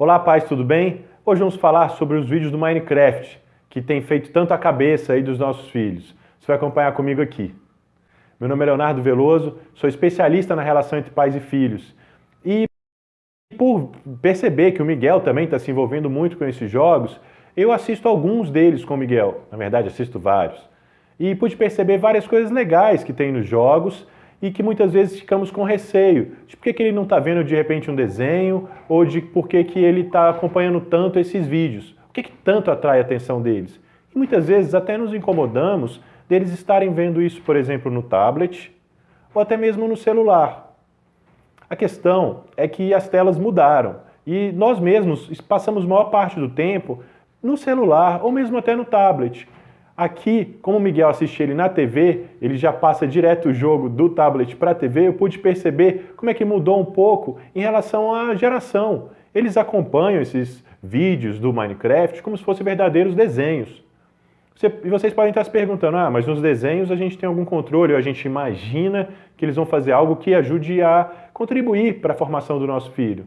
Olá pais, tudo bem? Hoje vamos falar sobre os vídeos do Minecraft, que tem feito tanto a cabeça aí dos nossos filhos. Você vai acompanhar comigo aqui. Meu nome é Leonardo Veloso, sou especialista na relação entre pais e filhos. E por perceber que o Miguel também está se envolvendo muito com esses jogos, eu assisto alguns deles com o Miguel. Na verdade, assisto vários. E pude perceber várias coisas legais que tem nos jogos e que muitas vezes ficamos com receio de por que, que ele não está vendo de repente um desenho ou de por que, que ele está acompanhando tanto esses vídeos. O que, que tanto atrai a atenção deles? E muitas vezes até nos incomodamos deles estarem vendo isso, por exemplo, no tablet ou até mesmo no celular. A questão é que as telas mudaram e nós mesmos passamos maior parte do tempo no celular ou mesmo até no tablet. Aqui, como o Miguel assiste ele na TV, ele já passa direto o jogo do tablet para a TV, eu pude perceber como é que mudou um pouco em relação à geração. Eles acompanham esses vídeos do Minecraft como se fossem verdadeiros desenhos. Você, e vocês podem estar se perguntando, ah, mas nos desenhos a gente tem algum controle, ou a gente imagina que eles vão fazer algo que ajude a contribuir para a formação do nosso filho.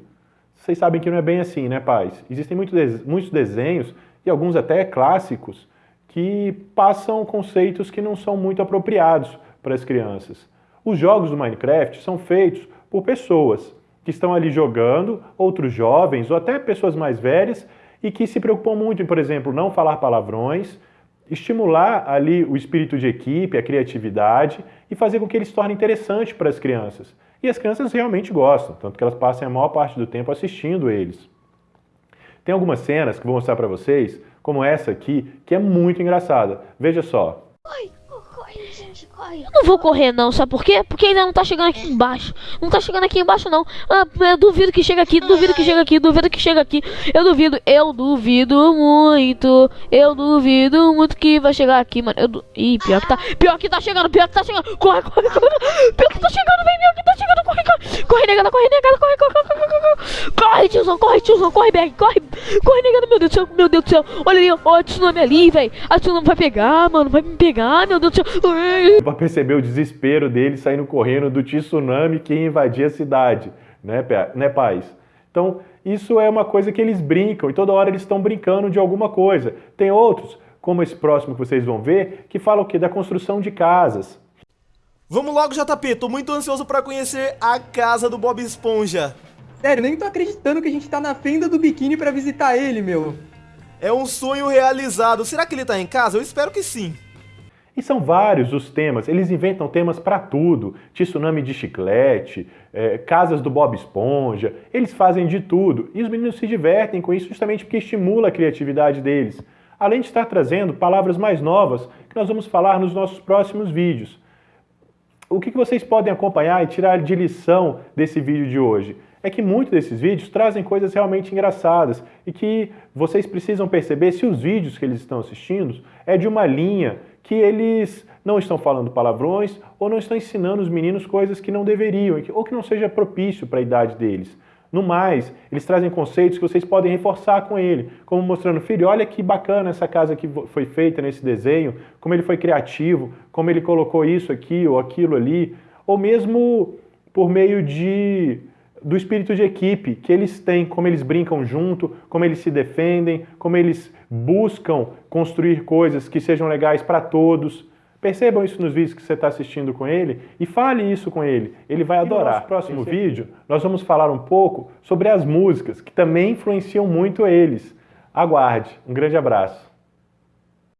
Vocês sabem que não é bem assim, né, pais? Existem muitos desenhos, e alguns até clássicos, que passam conceitos que não são muito apropriados para as crianças. Os jogos do Minecraft são feitos por pessoas que estão ali jogando, outros jovens ou até pessoas mais velhas e que se preocupam muito em, por exemplo, não falar palavrões, estimular ali o espírito de equipe, a criatividade e fazer com que eles se tornem interessantes para as crianças. E as crianças realmente gostam, tanto que elas passam a maior parte do tempo assistindo eles. Tem algumas cenas que vou mostrar para vocês como essa aqui, que é muito engraçada. Veja só. Oi corre, gente, corre. Eu não vou correr não, sabe por quê? Porque ainda não tá chegando aqui embaixo. Não tá chegando aqui embaixo não. Ah, eu duvido que chega aqui, duvido que chega aqui, duvido que chega aqui. Eu duvido, eu duvido muito. Eu duvido muito que vai chegar aqui, mano. Eu du... Ih, pior que tá, pior que tá chegando, pior que tá chegando. Corre, corre, corre. Pior que tá chegando, vem, pior que tá chegando. Corre, corre. Corre, negada, corre, negada, corre, corre, corre, corre, corre. Corre, tiozão, corre, tiozão, corre, Berg, corre. Corre, negada, meu Deus do céu, meu Deus do céu. Olha ali, ó, a tsunami ali, velho. A tsunami vai pegar, mano, vai me pegar, meu Deus do céu para perceber o desespero dele saindo correndo do tsunami que invadia a cidade, né, né pais? Então, isso é uma coisa que eles brincam e toda hora eles estão brincando de alguma coisa. Tem outros, como esse próximo que vocês vão ver, que falam o quê? Da construção de casas. Vamos logo, JP, tô muito ansioso para conhecer a casa do Bob Esponja. Sério, nem tô acreditando que a gente tá na fenda do biquíni para visitar ele, meu. É um sonho realizado. Será que ele tá em casa? Eu espero que sim. E são vários os temas, eles inventam temas para tudo, tsunami de chiclete, é, casas do Bob Esponja, eles fazem de tudo. E os meninos se divertem com isso justamente porque estimula a criatividade deles. Além de estar trazendo palavras mais novas que nós vamos falar nos nossos próximos vídeos. O que vocês podem acompanhar e tirar de lição desse vídeo de hoje? É que muitos desses vídeos trazem coisas realmente engraçadas e que vocês precisam perceber se os vídeos que eles estão assistindo é de uma linha que eles não estão falando palavrões ou não estão ensinando os meninos coisas que não deveriam ou que não seja propício para a idade deles. No mais, eles trazem conceitos que vocês podem reforçar com ele, como mostrando, filho, olha que bacana essa casa que foi feita nesse desenho, como ele foi criativo, como ele colocou isso aqui ou aquilo ali, ou mesmo por meio de do espírito de equipe que eles têm, como eles brincam junto, como eles se defendem, como eles buscam construir coisas que sejam legais para todos. Percebam isso nos vídeos que você está assistindo com ele e fale isso com ele. Ele vai adorar. no próximo vídeo, nós vamos falar um pouco sobre as músicas, que também influenciam muito eles. Aguarde. Um grande abraço.